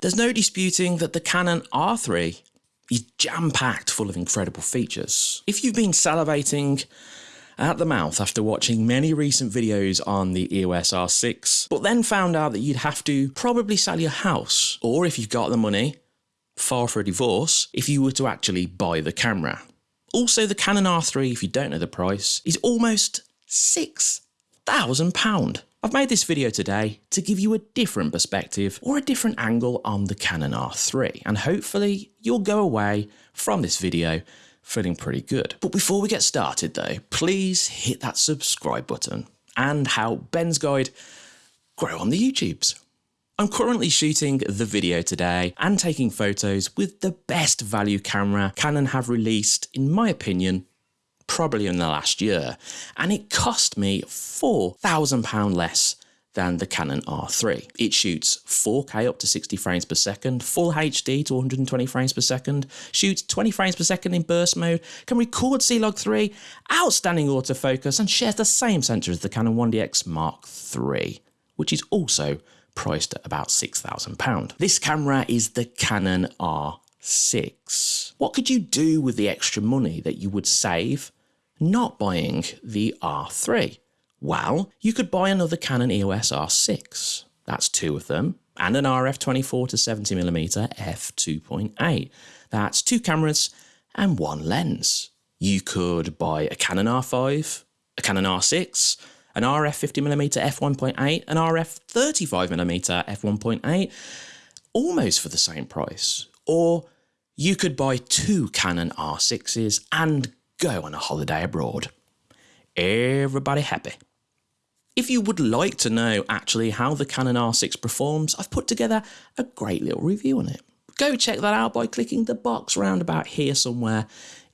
There's no disputing that the Canon R3 is jam-packed full of incredible features. If you've been salivating at the mouth after watching many recent videos on the EOS R6, but then found out that you'd have to probably sell your house, or if you've got the money, file for a divorce, if you were to actually buy the camera. Also, the Canon R3, if you don't know the price, is almost £6,000. I've made this video today to give you a different perspective or a different angle on the Canon R3, and hopefully you'll go away from this video feeling pretty good. But before we get started though, please hit that subscribe button and help Ben's Guide grow on the YouTubes. I'm currently shooting the video today and taking photos with the best value camera Canon have released, in my opinion, probably in the last year, and it cost me £4,000 less than the Canon R3. It shoots 4K up to 60 frames per second, full HD to 120 frames per second, shoots 20 frames per second in burst mode, can record C-Log 3, outstanding autofocus, and shares the same sensor as the Canon 1DX Mark III, which is also priced at about £6,000. This camera is the Canon R6. What could you do with the extra money that you would save not buying the R3? Well, you could buy another Canon EOS R6. That's two of them, and an RF 24 to 70mm f2.8. That's two cameras and one lens. You could buy a Canon R5, a Canon R6, an RF 50mm f1.8, an RF 35mm f1.8, almost for the same price. Or you could buy two Canon R6s and go on a holiday abroad. Everybody happy. If you would like to know actually how the Canon R6 performs, I've put together a great little review on it. Go check that out by clicking the box round about here somewhere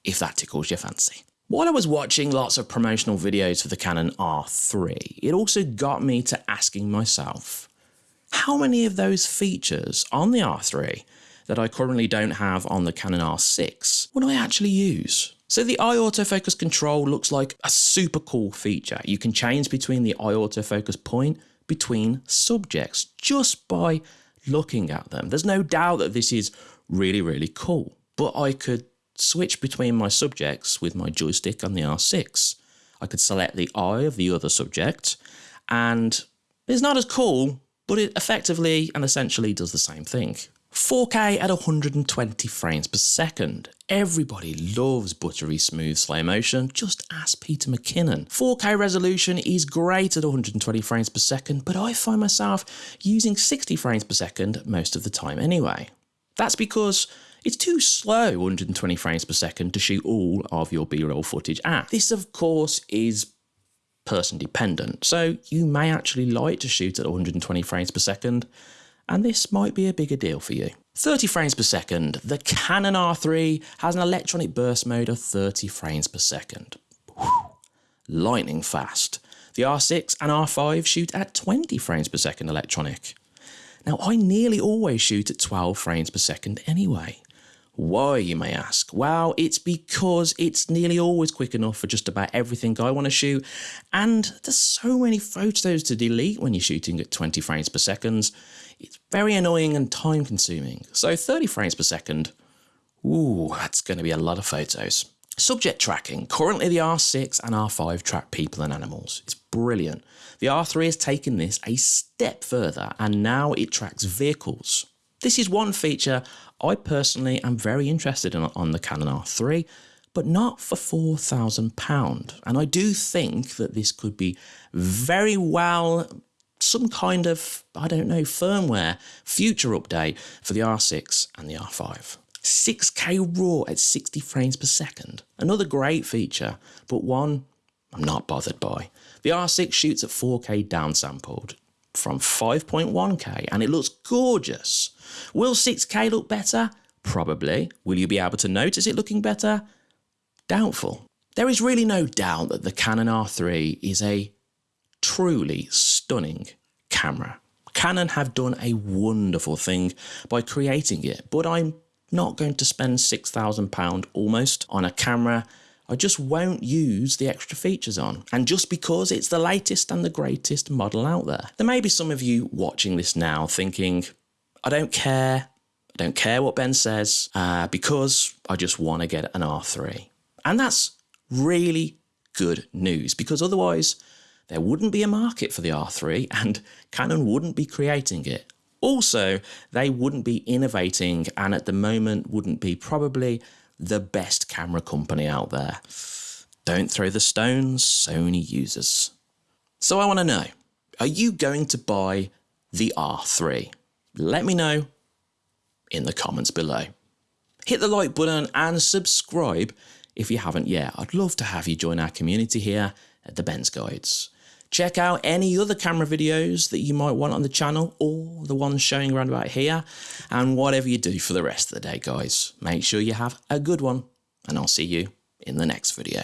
if that tickles your fancy. While I was watching lots of promotional videos for the Canon R3, it also got me to asking myself, how many of those features on the R3 that I currently don't have on the Canon R6 would I actually use? So the eye autofocus control looks like a super cool feature. You can change between the eye autofocus point between subjects just by looking at them. There's no doubt that this is really, really cool, but I could switch between my subjects with my joystick on the R6. I could select the eye of the other subject, and it's not as cool, but it effectively and essentially does the same thing. 4K at 120 frames per second. Everybody loves buttery smooth slow motion, just ask Peter McKinnon. 4K resolution is great at 120 frames per second, but I find myself using 60 frames per second most of the time anyway. That's because it's too slow 120 frames per second to shoot all of your B-roll footage at. This of course is person dependent, so you may actually like to shoot at 120 frames per second, and this might be a bigger deal for you. 30 frames per second, the Canon R3 has an electronic burst mode of 30 frames per second. Whew. Lightning fast. The R6 and R5 shoot at 20 frames per second electronic. Now I nearly always shoot at 12 frames per second anyway. Why, you may ask? Well, it's because it's nearly always quick enough for just about everything I want to shoot, and there's so many photos to delete when you're shooting at 20 frames per second. It's very annoying and time consuming. So 30 frames per second, ooh, that's going to be a lot of photos. Subject tracking. Currently the R6 and R5 track people and animals. It's brilliant. The R3 has taken this a step further and now it tracks vehicles. This is one feature I personally am very interested in on the Canon R3, but not for £4,000. And I do think that this could be very well some kind of, I don't know, firmware future update for the R6 and the R5. 6K RAW at 60 frames per second. Another great feature, but one I'm not bothered by. The R6 shoots at 4K downsampled from 5.1K and it looks gorgeous. Will 6K look better? Probably. Will you be able to notice it looking better? Doubtful. There is really no doubt that the Canon R3 is a truly stunning camera. Canon have done a wonderful thing by creating it, but I'm not going to spend £6,000 almost on a camera I just won't use the extra features on. And just because it's the latest and the greatest model out there. There may be some of you watching this now thinking, I don't care. I don't care what Ben says uh, because I just want to get an R3. And that's really good news because otherwise there wouldn't be a market for the R3 and Canon wouldn't be creating it. Also, they wouldn't be innovating and at the moment wouldn't be probably the best camera company out there. Don't throw the stones, Sony users. So I want to know, are you going to buy the R3? Let me know in the comments below. Hit the like button and subscribe if you haven't yet. I'd love to have you join our community here at the Ben's Guides. Check out any other camera videos that you might want on the channel or the ones showing around about here. And whatever you do for the rest of the day, guys, make sure you have a good one. And I'll see you in the next video.